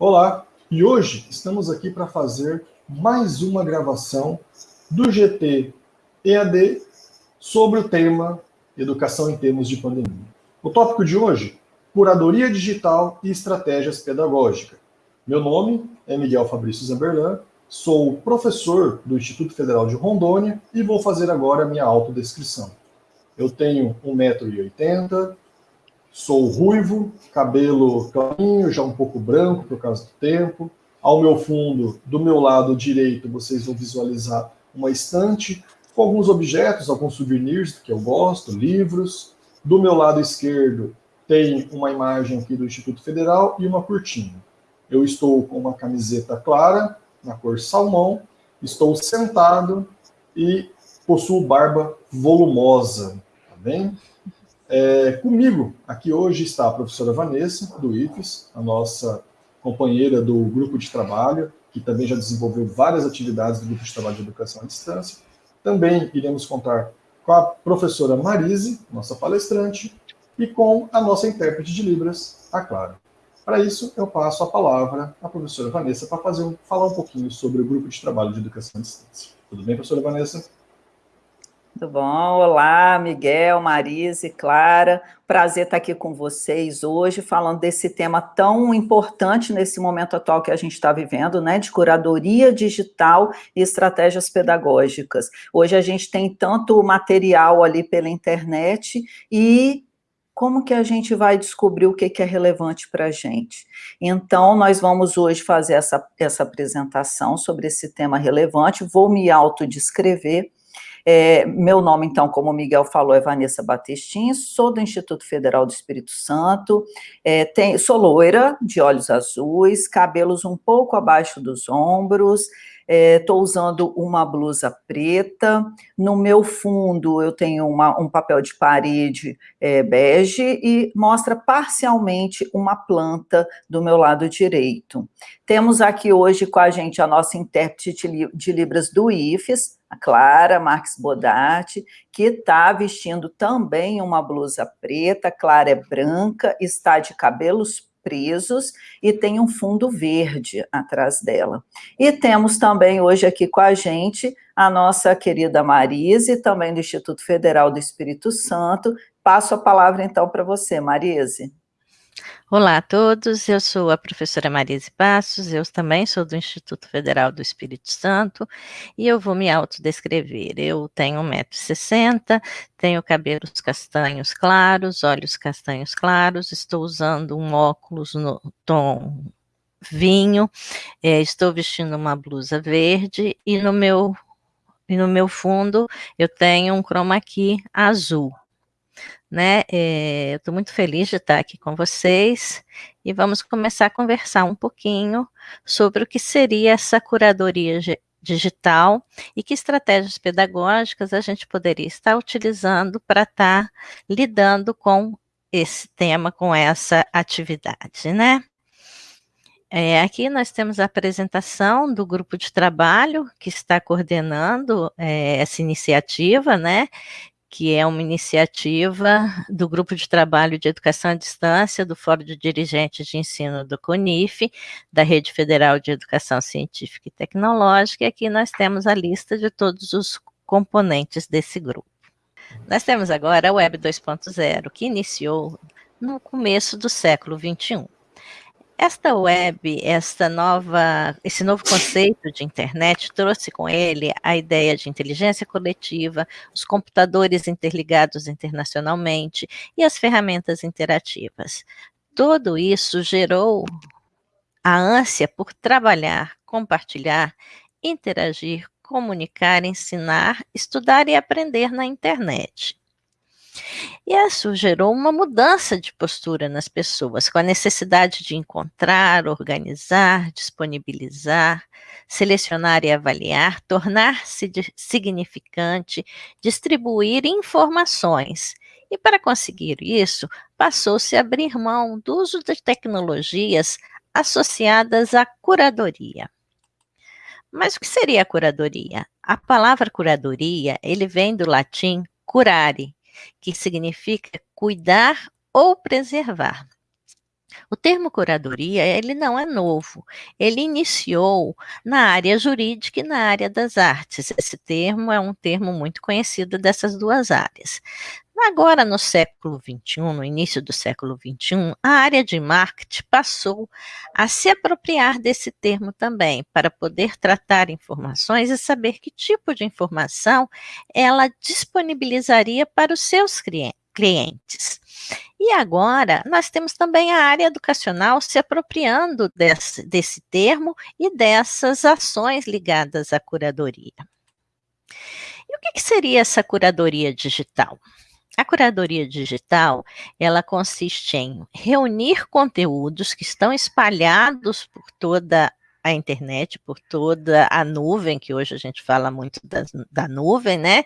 Olá, e hoje estamos aqui para fazer mais uma gravação do GT EAD sobre o tema Educação em Termos de Pandemia. O tópico de hoje, Curadoria Digital e Estratégias Pedagógicas. Meu nome é Miguel Fabrício Zamberlan, sou professor do Instituto Federal de Rondônia e vou fazer agora a minha autodescrição. Eu tenho 1,80m, Sou ruivo, cabelo clarinho, já um pouco branco por causa do tempo. Ao meu fundo, do meu lado direito, vocês vão visualizar uma estante com alguns objetos, alguns souvenirs que eu gosto, livros. Do meu lado esquerdo tem uma imagem aqui do Instituto Federal e uma cortina. Eu estou com uma camiseta clara, na cor salmão, estou sentado e possuo barba volumosa, tá bem? É, comigo aqui hoje está a professora Vanessa, do IFES, a nossa companheira do grupo de trabalho, que também já desenvolveu várias atividades do grupo de trabalho de educação à distância. Também iremos contar com a professora Marise, nossa palestrante, e com a nossa intérprete de Libras, a Clara. Para isso, eu passo a palavra à professora Vanessa para fazer um, falar um pouquinho sobre o grupo de trabalho de educação à distância. Tudo bem, professora Vanessa? Tudo bom? Olá, Miguel, Marise, Clara. Prazer estar aqui com vocês hoje, falando desse tema tão importante nesse momento atual que a gente está vivendo, né, de curadoria digital e estratégias pedagógicas. Hoje a gente tem tanto material ali pela internet e como que a gente vai descobrir o que, que é relevante para a gente? Então, nós vamos hoje fazer essa, essa apresentação sobre esse tema relevante, vou me autodescrever, é, meu nome, então, como o Miguel falou, é Vanessa Batestin, sou do Instituto Federal do Espírito Santo, é, tem, sou loira, de olhos azuis, cabelos um pouco abaixo dos ombros, estou é, usando uma blusa preta, no meu fundo eu tenho uma, um papel de parede é, bege e mostra parcialmente uma planta do meu lado direito. Temos aqui hoje com a gente a nossa intérprete de Libras do IFES, a Clara Marques Bodatti, que está vestindo também uma blusa preta, Clara é branca, está de cabelos presos e tem um fundo verde atrás dela. E temos também hoje aqui com a gente a nossa querida Marise, também do Instituto Federal do Espírito Santo. Passo a palavra então para você, Marise. Olá a todos, eu sou a professora Marise Passos, eu também sou do Instituto Federal do Espírito Santo e eu vou me autodescrever. Eu tenho 1,60m, tenho cabelos castanhos claros, olhos castanhos claros, estou usando um óculos no tom vinho, é, estou vestindo uma blusa verde e no meu, e no meu fundo eu tenho um chroma key azul né? É, eu estou muito feliz de estar aqui com vocês e vamos começar a conversar um pouquinho sobre o que seria essa curadoria digital e que estratégias pedagógicas a gente poderia estar utilizando para estar lidando com esse tema, com essa atividade, né? É, aqui nós temos a apresentação do grupo de trabalho que está coordenando é, essa iniciativa, né? Que é uma iniciativa do Grupo de Trabalho de Educação à Distância do Fórum de Dirigentes de Ensino do CONIF, da Rede Federal de Educação Científica e Tecnológica, e aqui nós temos a lista de todos os componentes desse grupo. Nós temos agora a Web 2.0, que iniciou no começo do século XXI. Esta web, esta nova, esse novo conceito de internet trouxe com ele a ideia de inteligência coletiva, os computadores interligados internacionalmente e as ferramentas interativas. Tudo isso gerou a ânsia por trabalhar, compartilhar, interagir, comunicar, ensinar, estudar e aprender na internet. E isso gerou uma mudança de postura nas pessoas, com a necessidade de encontrar, organizar, disponibilizar, selecionar e avaliar, tornar-se significante, distribuir informações. E para conseguir isso, passou-se a abrir mão do uso de tecnologias associadas à curadoria. Mas o que seria a curadoria? A palavra curadoria, ele vem do latim curare, que significa cuidar ou preservar. O termo curadoria, ele não é novo. Ele iniciou na área jurídica e na área das artes. Esse termo é um termo muito conhecido dessas duas áreas. Agora, no século XXI, no início do século XXI, a área de marketing passou a se apropriar desse termo também, para poder tratar informações e saber que tipo de informação ela disponibilizaria para os seus clientes. E agora, nós temos também a área educacional se apropriando desse, desse termo e dessas ações ligadas à curadoria. E o que, que seria essa curadoria digital? A curadoria digital, ela consiste em reunir conteúdos que estão espalhados por toda a internet, por toda a nuvem, que hoje a gente fala muito da, da nuvem, né?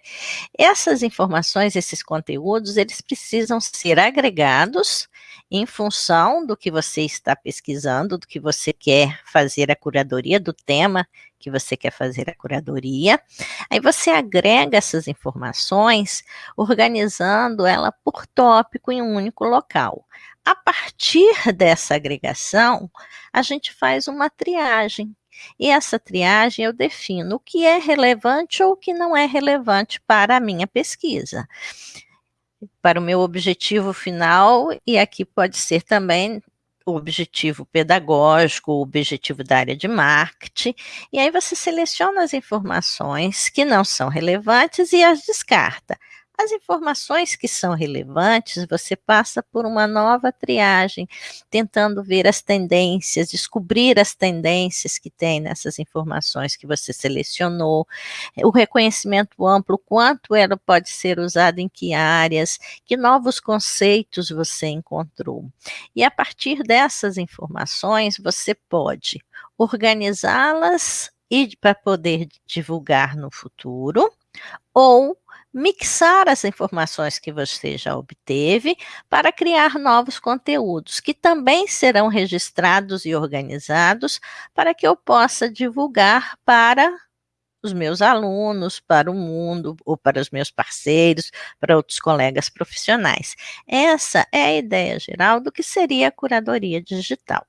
Essas informações, esses conteúdos, eles precisam ser agregados em função do que você está pesquisando, do que você quer fazer a curadoria, do tema que você quer fazer a curadoria. Aí você agrega essas informações, organizando ela por tópico em um único local. A partir dessa agregação, a gente faz uma triagem. E essa triagem eu defino o que é relevante ou o que não é relevante para a minha pesquisa. Para o meu objetivo final, e aqui pode ser também o objetivo pedagógico, o objetivo da área de marketing, e aí você seleciona as informações que não são relevantes e as descarta. As informações que são relevantes, você passa por uma nova triagem, tentando ver as tendências, descobrir as tendências que tem nessas informações que você selecionou, o reconhecimento amplo, quanto ela pode ser usada em que áreas, que novos conceitos você encontrou. E a partir dessas informações, você pode organizá-las e para poder divulgar no futuro, ou mixar as informações que você já obteve para criar novos conteúdos, que também serão registrados e organizados para que eu possa divulgar para os meus alunos, para o mundo, ou para os meus parceiros, para outros colegas profissionais. Essa é a ideia geral do que seria a curadoria digital.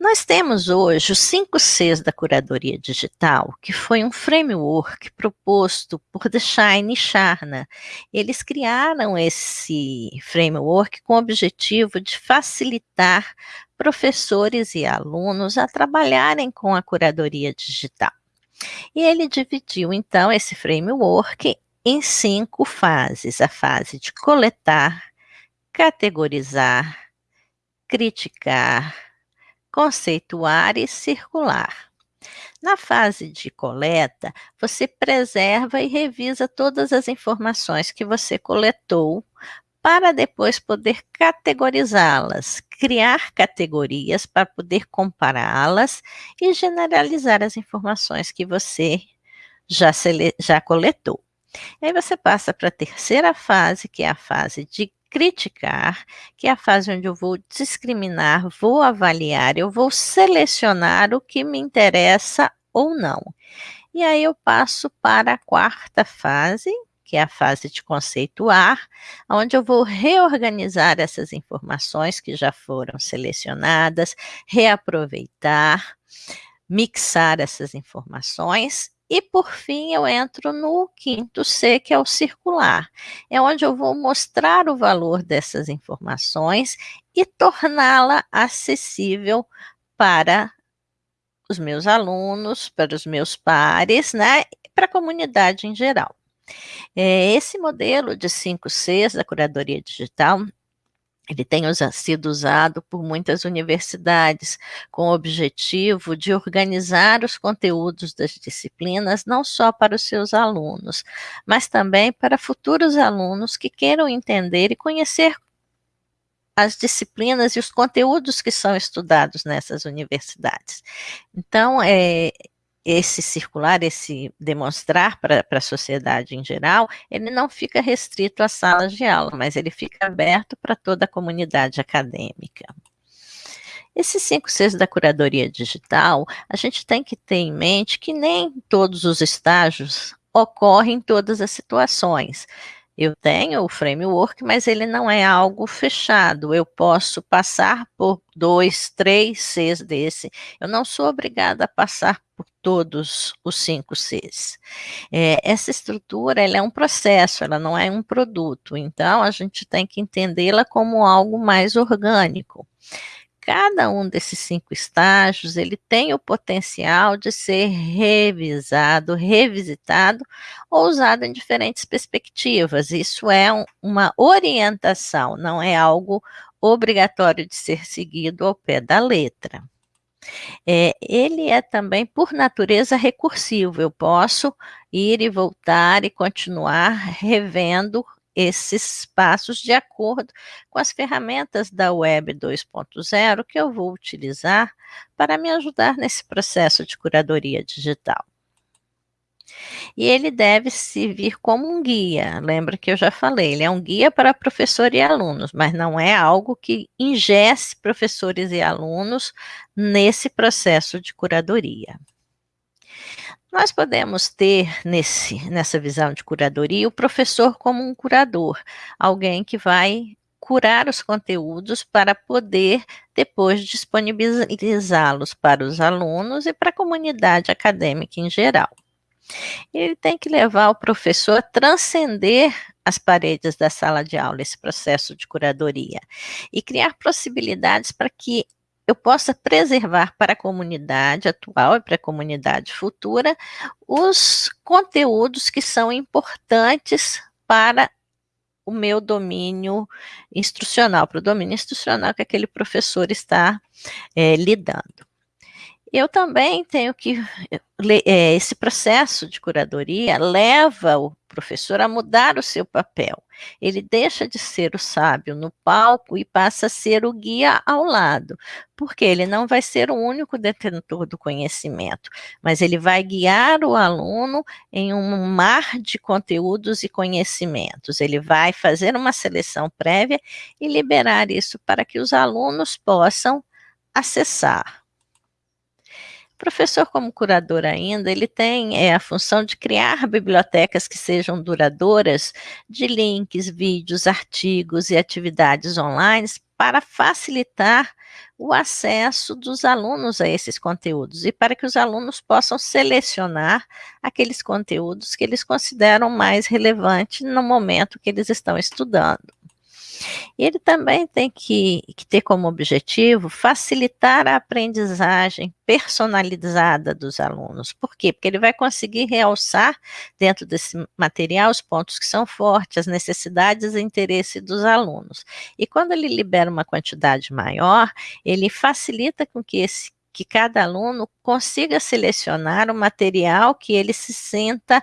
Nós temos hoje os 5 Cs da curadoria digital, que foi um framework proposto por The Shine e Charna. Eles criaram esse framework com o objetivo de facilitar professores e alunos a trabalharem com a curadoria digital. E ele dividiu, então, esse framework em cinco fases: a fase de coletar, categorizar, criticar, conceituar e circular. Na fase de coleta, você preserva e revisa todas as informações que você coletou para depois poder categorizá-las, criar categorias para poder compará-las e generalizar as informações que você já, já coletou. Aí você passa para a terceira fase, que é a fase de criticar, que é a fase onde eu vou discriminar, vou avaliar, eu vou selecionar o que me interessa ou não. E aí eu passo para a quarta fase, que é a fase de conceituar, onde eu vou reorganizar essas informações que já foram selecionadas, reaproveitar, mixar essas informações e por fim, eu entro no quinto C, que é o circular. É onde eu vou mostrar o valor dessas informações e torná-la acessível para os meus alunos, para os meus pares, né, para a comunidade em geral. É, esse modelo de 5 Cs da curadoria digital ele tem sido usado por muitas universidades com o objetivo de organizar os conteúdos das disciplinas não só para os seus alunos, mas também para futuros alunos que queiram entender e conhecer as disciplinas e os conteúdos que são estudados nessas universidades. Então, é, esse circular, esse demonstrar para a sociedade em geral, ele não fica restrito às salas de aula, mas ele fica aberto para toda a comunidade acadêmica. Esses cinco Cs da curadoria digital, a gente tem que ter em mente que nem todos os estágios ocorrem em todas as situações. Eu tenho o framework, mas ele não é algo fechado. Eu posso passar por dois, três Cs desse. Eu não sou obrigada a passar todos os cinco Cs. É, essa estrutura ela é um processo, ela não é um produto. Então, a gente tem que entendê-la como algo mais orgânico cada um desses cinco estágios, ele tem o potencial de ser revisado, revisitado ou usado em diferentes perspectivas. Isso é um, uma orientação, não é algo obrigatório de ser seguido ao pé da letra. É, ele é também, por natureza, recursivo. Eu posso ir e voltar e continuar revendo esses passos de acordo com as ferramentas da Web 2.0 que eu vou utilizar para me ajudar nesse processo de curadoria digital. E ele deve servir como um guia. Lembra que eu já falei, ele é um guia para professor e alunos, mas não é algo que ingesse professores e alunos nesse processo de curadoria. Nós podemos ter nesse, nessa visão de curadoria o professor como um curador, alguém que vai curar os conteúdos para poder depois disponibilizá-los para os alunos e para a comunidade acadêmica em geral. Ele tem que levar o professor a transcender as paredes da sala de aula, esse processo de curadoria, e criar possibilidades para que eu possa preservar para a comunidade atual e para a comunidade futura os conteúdos que são importantes para o meu domínio instrucional, para o domínio instrucional que aquele professor está é, lidando. Eu também tenho que, é, esse processo de curadoria leva o professor a mudar o seu papel. Ele deixa de ser o sábio no palco e passa a ser o guia ao lado, porque ele não vai ser o único detentor do conhecimento, mas ele vai guiar o aluno em um mar de conteúdos e conhecimentos. Ele vai fazer uma seleção prévia e liberar isso para que os alunos possam acessar professor, como curador ainda, ele tem é, a função de criar bibliotecas que sejam duradouras de links, vídeos, artigos e atividades online para facilitar o acesso dos alunos a esses conteúdos e para que os alunos possam selecionar aqueles conteúdos que eles consideram mais relevantes no momento que eles estão estudando. Ele também tem que, que, ter como objetivo facilitar a aprendizagem personalizada dos alunos. Por quê? Porque ele vai conseguir realçar dentro desse material os pontos que são fortes, as necessidades e interesse dos alunos. E quando ele libera uma quantidade maior, ele facilita com que esse que cada aluno consiga selecionar o material que ele se sinta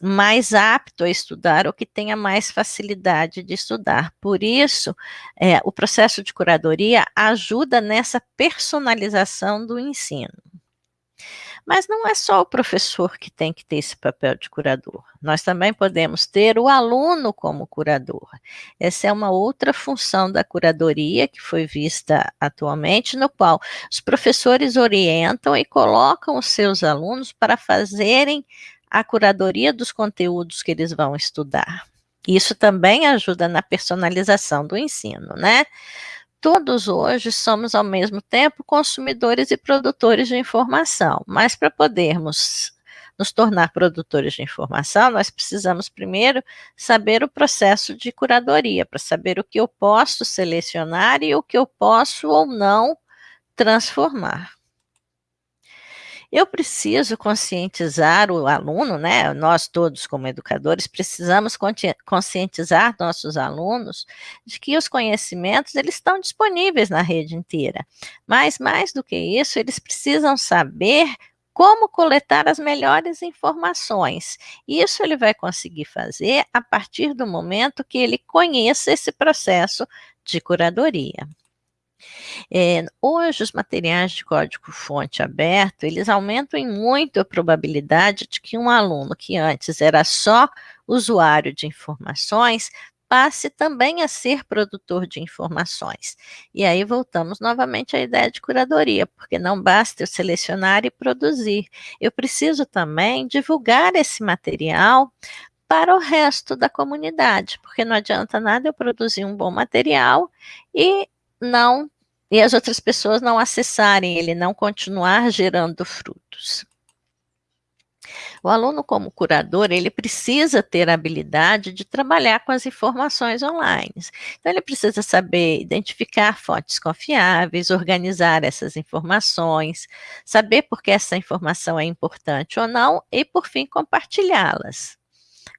mais apto a estudar ou que tenha mais facilidade de estudar. Por isso, é, o processo de curadoria ajuda nessa personalização do ensino. Mas não é só o professor que tem que ter esse papel de curador. Nós também podemos ter o aluno como curador. Essa é uma outra função da curadoria que foi vista atualmente, no qual os professores orientam e colocam os seus alunos para fazerem a curadoria dos conteúdos que eles vão estudar. Isso também ajuda na personalização do ensino, né? Todos hoje somos, ao mesmo tempo, consumidores e produtores de informação, mas para podermos nos tornar produtores de informação, nós precisamos primeiro saber o processo de curadoria, para saber o que eu posso selecionar e o que eu posso ou não transformar. Eu preciso conscientizar o aluno, né? Nós todos, como educadores, precisamos conscientizar nossos alunos de que os conhecimentos eles estão disponíveis na rede inteira. Mas mais do que isso, eles precisam saber como coletar as melhores informações. Isso ele vai conseguir fazer a partir do momento que ele conheça esse processo de curadoria. É, hoje, os materiais de código-fonte aberto, eles aumentam em muito a probabilidade de que um aluno que antes era só usuário de informações, passe também a ser produtor de informações. E aí voltamos novamente à ideia de curadoria, porque não basta eu selecionar e produzir, eu preciso também divulgar esse material para o resto da comunidade, porque não adianta nada eu produzir um bom material e não e as outras pessoas não acessarem ele, não continuar gerando frutos. O aluno, como curador, ele precisa ter a habilidade de trabalhar com as informações online. Então, ele precisa saber identificar fontes confiáveis, organizar essas informações, saber por que essa informação é importante ou não e, por fim, compartilhá-las.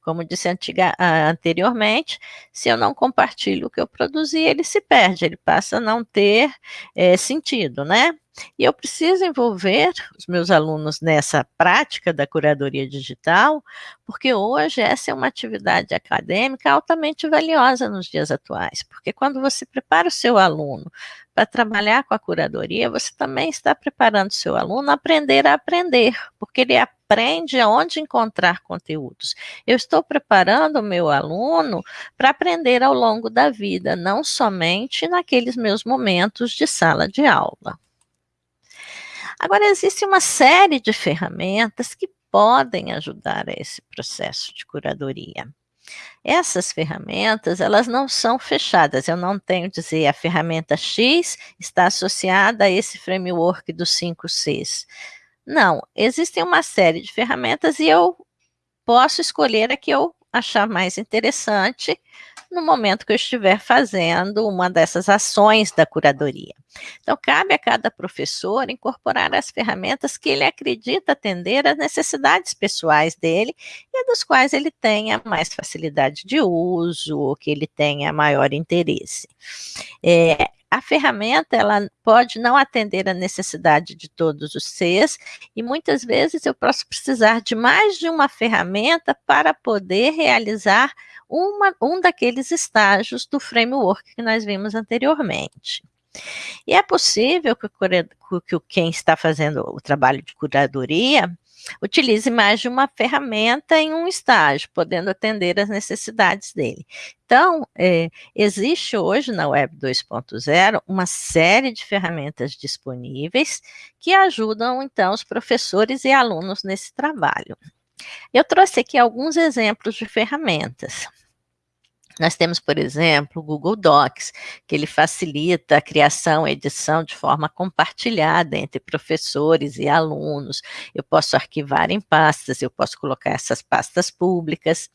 Como disse antiga, anteriormente, se eu não compartilho o que eu produzi, ele se perde, ele passa a não ter é, sentido, né? E eu preciso envolver os meus alunos nessa prática da curadoria digital, porque hoje essa é uma atividade acadêmica altamente valiosa nos dias atuais, porque quando você prepara o seu aluno para trabalhar com a curadoria, você também está preparando o seu aluno a aprender a aprender, porque ele aprende aonde encontrar conteúdos. Eu estou preparando o meu aluno para aprender ao longo da vida, não somente naqueles meus momentos de sala de aula. Agora, existe uma série de ferramentas que podem ajudar a esse processo de curadoria. Essas ferramentas, elas não são fechadas, eu não tenho dizer a ferramenta X está associada a esse framework dos 5 Cs. Não, existem uma série de ferramentas e eu posso escolher a que eu achar mais interessante no momento que eu estiver fazendo uma dessas ações da curadoria. Então, cabe a cada professor incorporar as ferramentas que ele acredita atender às necessidades pessoais dele e dos quais ele tenha mais facilidade de uso ou que ele tenha maior interesse. É, a ferramenta ela pode não atender a necessidade de todos os Cs e muitas vezes eu posso precisar de mais de uma ferramenta para poder realizar uma, um daqueles estágios do framework que nós vimos anteriormente. E é possível que, que quem está fazendo o trabalho de curadoria utilize mais de uma ferramenta em um estágio, podendo atender às necessidades dele. Então, é, existe hoje na Web 2.0 uma série de ferramentas disponíveis que ajudam, então, os professores e alunos nesse trabalho. Eu trouxe aqui alguns exemplos de ferramentas. Nós temos, por exemplo, o Google Docs, que ele facilita a criação e edição de forma compartilhada entre professores e alunos. Eu posso arquivar em pastas, eu posso colocar essas pastas públicas.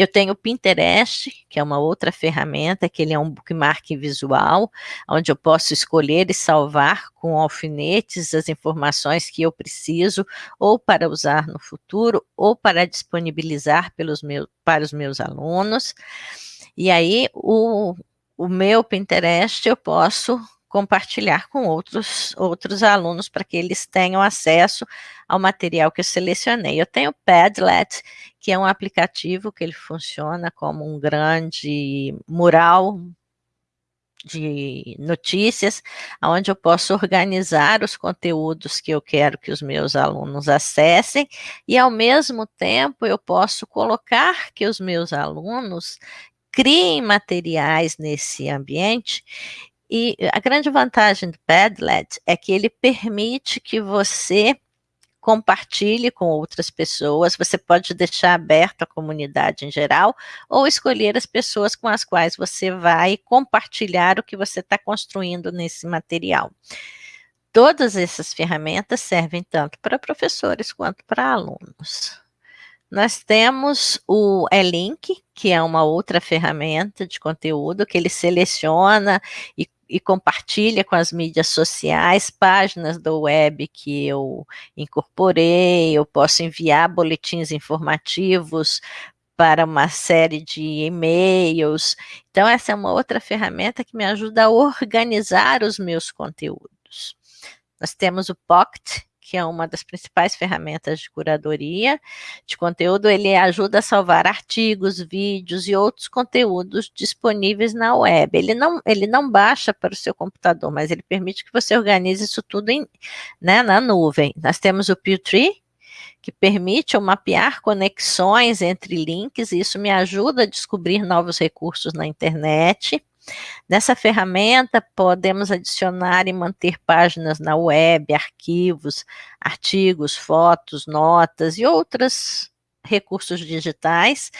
Eu tenho o Pinterest, que é uma outra ferramenta, que ele é um bookmark visual, onde eu posso escolher e salvar com alfinetes as informações que eu preciso, ou para usar no futuro, ou para disponibilizar pelos meus, para os meus alunos. E aí, o, o meu Pinterest eu posso compartilhar com outros, outros alunos para que eles tenham acesso ao material que eu selecionei. Eu tenho o Padlet, que é um aplicativo que ele funciona como um grande mural de notícias, onde eu posso organizar os conteúdos que eu quero que os meus alunos acessem, e ao mesmo tempo eu posso colocar que os meus alunos criem materiais nesse ambiente. E a grande vantagem do Padlet é que ele permite que você compartilhe com outras pessoas, você pode deixar aberto a comunidade em geral, ou escolher as pessoas com as quais você vai compartilhar o que você está construindo nesse material. Todas essas ferramentas servem tanto para professores quanto para alunos. Nós temos o E-Link, que é uma outra ferramenta de conteúdo que ele seleciona e, e, compartilha com as mídias sociais, páginas do web que eu incorporei, eu posso enviar boletins informativos para uma série de e-mails. Então, essa é uma outra ferramenta que me ajuda a organizar os meus conteúdos. Nós temos o Pocket, que é uma das principais ferramentas de curadoria de conteúdo, ele ajuda a salvar artigos, vídeos e outros conteúdos disponíveis na web. Ele não, ele não baixa para o seu computador, mas ele permite que você organize isso tudo em, né, na nuvem. Nós temos o Pewtree, que permite eu mapear conexões entre links, e isso me ajuda a descobrir novos recursos na internet. Nessa ferramenta, podemos adicionar e manter páginas na web, arquivos, artigos, fotos, notas e outras recursos digitais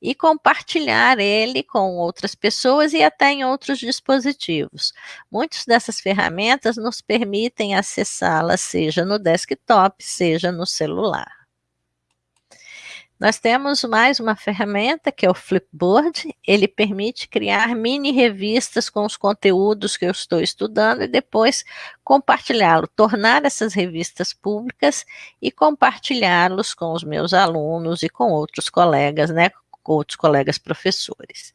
e compartilhar ele com outras pessoas e até em outros dispositivos. Muitas dessas ferramentas nos permitem acessá-las, seja no desktop, seja no celular. Nós temos mais uma ferramenta que é o Flipboard. Ele permite criar mini revistas com os conteúdos que eu estou estudando e depois compartilhá-lo, tornar essas revistas públicas e compartilhá-los com os meus alunos e com outros colegas, né, com outros colegas professores.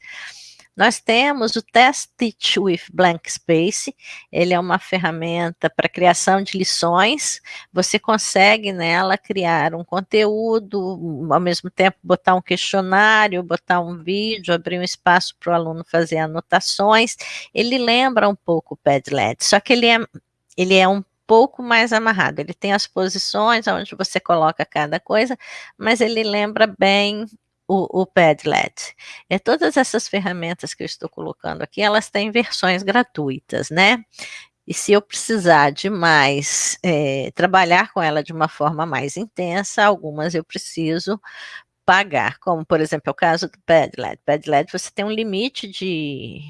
Nós temos o Test Teach with Blank Space, ele é uma ferramenta para criação de lições, você consegue nela criar um conteúdo, ao mesmo tempo botar um questionário, botar um vídeo, abrir um espaço para o aluno fazer anotações, ele lembra um pouco o Padlet, só que ele é, ele é um pouco mais amarrado. Ele tem as posições onde você coloca cada coisa, mas ele lembra bem o, o Padlet. É, todas essas ferramentas que eu estou colocando aqui, elas têm versões gratuitas, né? E se eu precisar de mais, é, trabalhar com ela de uma forma mais intensa, algumas eu preciso pagar, como por exemplo é o caso do Padlet. Padlet você tem um limite de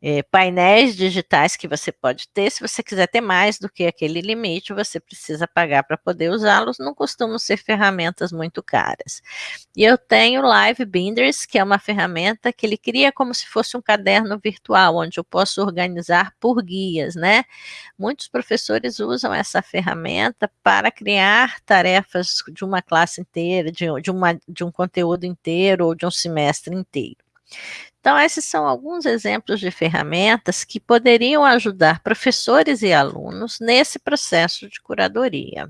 é, painéis digitais que você pode ter. Se você quiser ter mais do que aquele limite, você precisa pagar para poder usá-los. Não costumam ser ferramentas muito caras. E eu tenho Live Binders, que é uma ferramenta que ele cria como se fosse um caderno virtual, onde eu posso organizar por guias, né? Muitos professores usam essa ferramenta para criar tarefas de uma classe inteira, de, de, uma, de um conteúdo inteiro ou de um semestre inteiro. Então, esses são alguns exemplos de ferramentas que poderiam ajudar professores e alunos nesse processo de curadoria.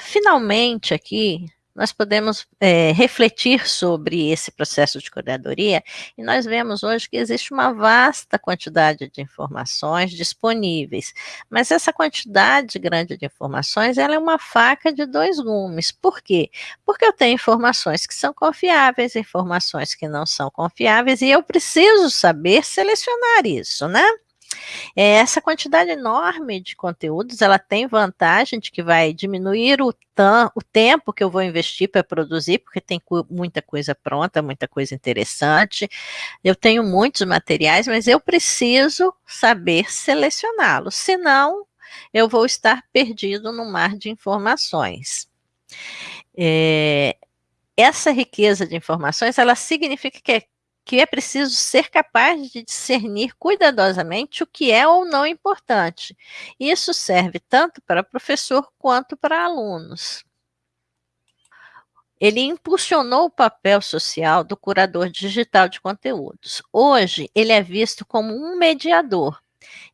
Finalmente, aqui, nós podemos é, refletir sobre esse processo de curadoria e nós vemos hoje que existe uma vasta quantidade de informações disponíveis, mas essa quantidade grande de informações ela é uma faca de dois gumes. Por quê? Porque eu tenho informações que são confiáveis, informações que não são confiáveis e eu preciso saber selecionar isso, né? É, essa quantidade enorme de conteúdos, ela tem vantagem de que vai diminuir o, o tempo que eu vou investir para produzir, porque tem muita coisa pronta, muita coisa interessante. Eu tenho muitos materiais, mas eu preciso saber selecioná-los, senão eu vou estar perdido no mar de informações. É, essa riqueza de informações, ela significa que que é preciso ser capaz de discernir cuidadosamente o que é ou não importante. Isso serve tanto para professor quanto para alunos. Ele impulsionou o papel social do curador digital de conteúdos. Hoje, ele é visto como um mediador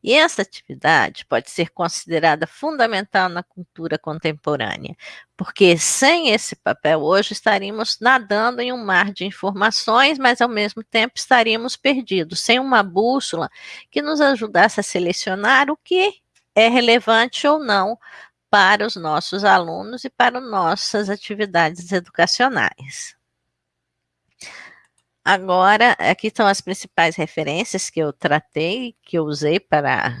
e essa atividade pode ser considerada fundamental na cultura contemporânea, porque sem esse papel hoje estaríamos nadando em um mar de informações, mas ao mesmo tempo estaríamos perdidos, sem uma bússola que nos ajudasse a selecionar o que é relevante ou não para os nossos alunos e para nossas atividades educacionais. Agora, aqui estão as principais referências que eu tratei, que eu usei para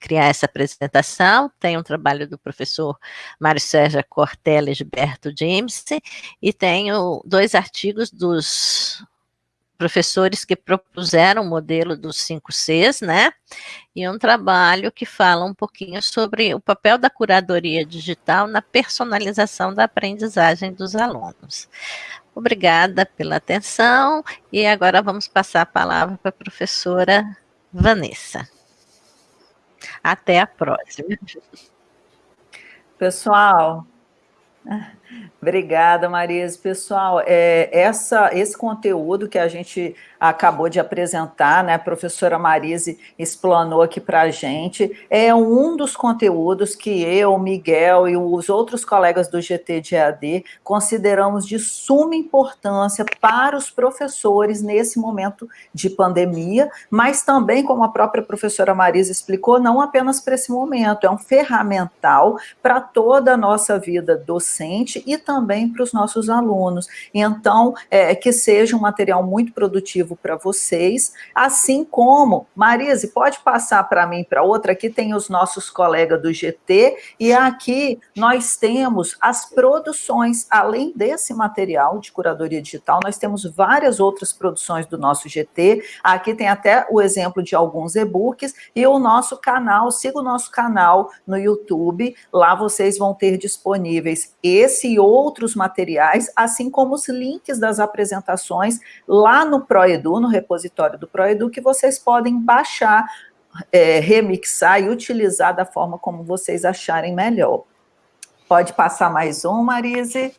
criar essa apresentação. Tem um trabalho do professor Mário Sérgio Cortella e Gilberto James, e tenho dois artigos dos professores que propuseram o modelo dos 5 Cs, né? E um trabalho que fala um pouquinho sobre o papel da curadoria digital na personalização da aprendizagem dos alunos. Obrigada pela atenção e agora vamos passar a palavra para a professora Vanessa. Até a próxima. Pessoal, Obrigada, Marisa. Pessoal, é, essa, esse conteúdo que a gente acabou de apresentar, né, a professora Marise explanou aqui para a gente, é um dos conteúdos que eu, Miguel e os outros colegas do GT de AD consideramos de suma importância para os professores nesse momento de pandemia, mas também, como a própria professora Marise explicou, não apenas para esse momento, é um ferramental para toda a nossa vida docente e também para os nossos alunos. Então, é, que seja um material muito produtivo para vocês, assim como, Marise, pode passar para mim para outra, aqui tem os nossos colegas do GT, e aqui nós temos as produções, além desse material de curadoria digital, nós temos várias outras produções do nosso GT, aqui tem até o exemplo de alguns e-books, e o nosso canal, siga o nosso canal no YouTube, lá vocês vão ter disponíveis esse e outros materiais, assim como os links das apresentações lá no ProEdu, no repositório do ProEdu, que vocês podem baixar, é, remixar e utilizar da forma como vocês acharem melhor. Pode passar mais um, Marise?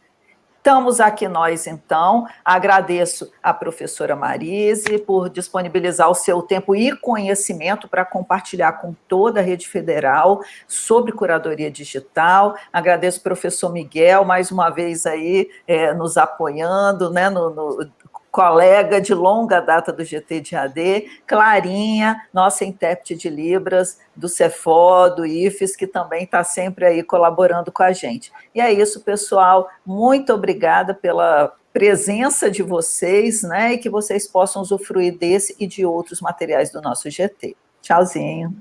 Estamos aqui nós, então. Agradeço a professora Marise por disponibilizar o seu tempo e conhecimento para compartilhar com toda a rede federal sobre curadoria digital. Agradeço o professor Miguel, mais uma vez aí, é, nos apoiando, né, no, no colega de longa data do GT de AD, Clarinha, nossa intérprete de Libras, do Cefó, do IFES, que também está sempre aí colaborando com a gente. E é isso, pessoal, muito obrigada pela presença de vocês, né, e que vocês possam usufruir desse e de outros materiais do nosso GT. Tchauzinho.